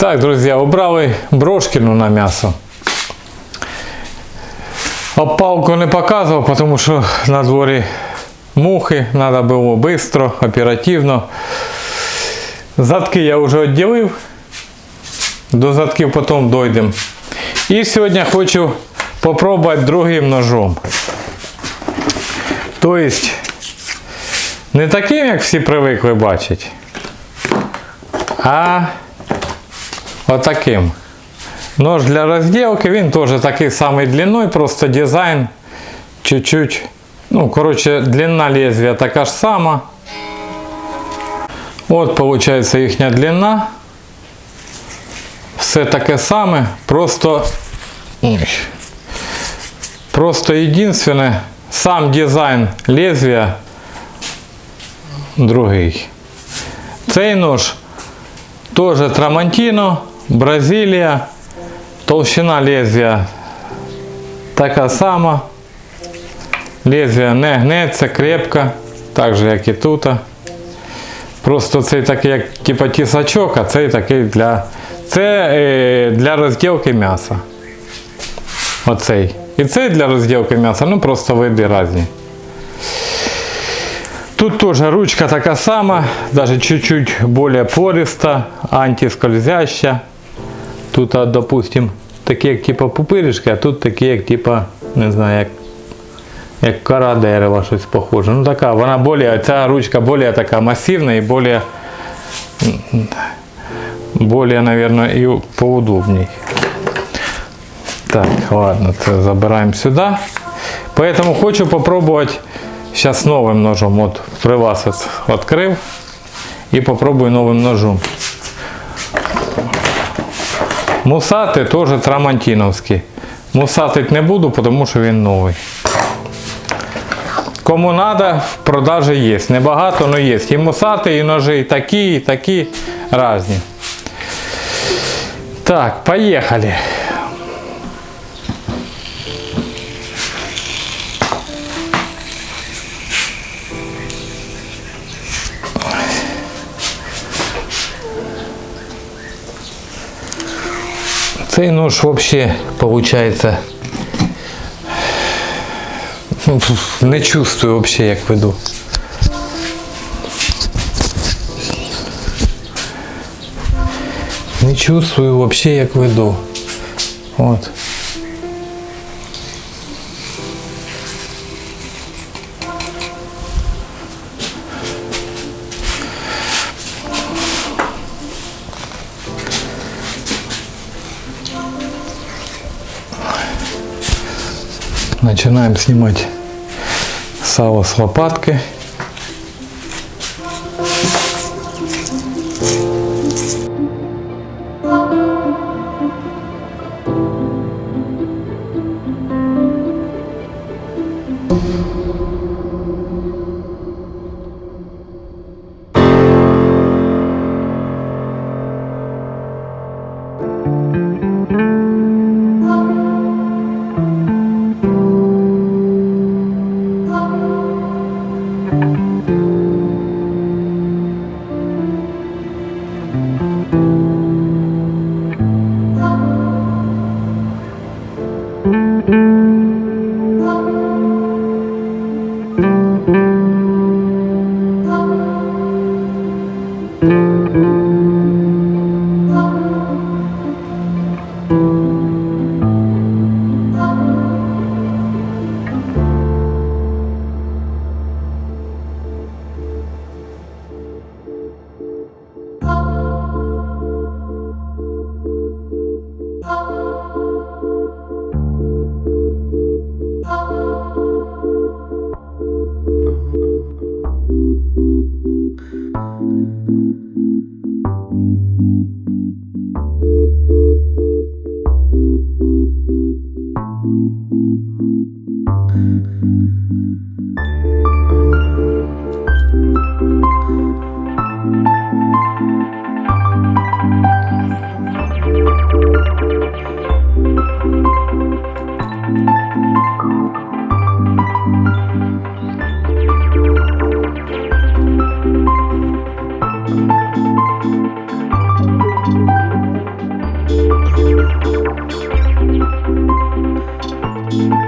Так, друзья, убрали брошкину на м'ясо. Опалку не показував, тому що на дворі мухи, треба було швидко, оперативно. Задки я вже відділив. До задків потім дойдемо. І сьогодні хочу попробувати другим ножом. Тобто, не таким, як всі привикли бачити, а отаким. Нож для розділки, він теж такий самий длинний, просто дизайн чуть-чуть. Ну, коротше, длина лезвия така ж сама. От, виходить, їхня длина. Все таке саме, просто. Просто єдине, сам дизайн лезвия другий. Цей нож теж Трамантіно, Бразилія. Толщина лезвия така сама. Лезвие не гнеться крепко, так же як і тут. Просто цей такий як типа тісачок, а цей такий для це е, для розділки м'яса. Оцей. І цей для розділки м'яса, ну просто види різні. Тут тоже ручка така сама, даже чуть-чуть более пориста, антискользяща. Тут, а, допустим, такі як типа пупиришки, а тут такі як типа, не знаю, як, як кора дерева, щось похоже. Ну така, вона более, ця ручка более така масивна і более, более, наверное, і поудобней. Так, ладно, це забираємо сюди. Поэтому хочу попробовать сейчас новым ножом. Вот при вас от- открыл и попробую новым ножом. Мусати теж трамантіновський. Мусатить не буду, тому що він новий. Кому треба, в продажі є. Небагато, але є. І мусати, і ножи, і такі, і такі різні. Так, поїхали. Цей нож вообще получается не чувствую вообще, як веду. Не чувствую вообще, як веду. От. Начинаем снимать сало с лопатки. Música thank you